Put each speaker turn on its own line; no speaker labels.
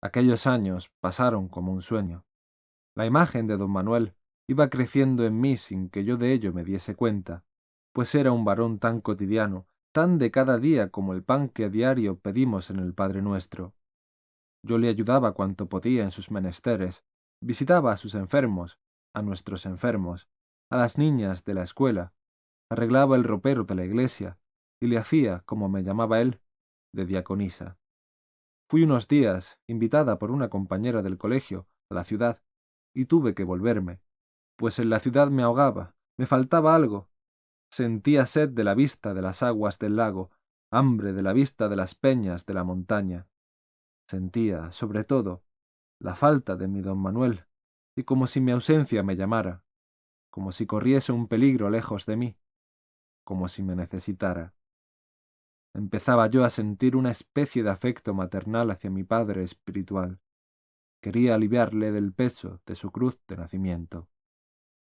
Aquellos años pasaron como un sueño. La imagen de don Manuel iba creciendo en mí sin que yo de ello me diese cuenta, pues era un varón tan cotidiano, tan de cada día como el pan que a diario pedimos en el Padre Nuestro. Yo le ayudaba cuanto podía en sus menesteres, visitaba a sus enfermos, a nuestros enfermos, a las niñas de la escuela, arreglaba el ropero de la iglesia y le hacía, como me llamaba él, de diaconisa. Fui unos días, invitada por una compañera del colegio, a la ciudad, y tuve que volverme, pues en la ciudad me ahogaba, me faltaba algo. Sentía sed de la vista de las aguas del lago, hambre de la vista de las peñas de la montaña. Sentía, sobre todo, la falta de mi don Manuel, y como si mi ausencia me llamara, como si corriese un peligro lejos de mí, como si me necesitara. Empezaba yo a sentir una especie de afecto maternal hacia mi padre espiritual. Quería aliviarle del peso de su cruz de nacimiento.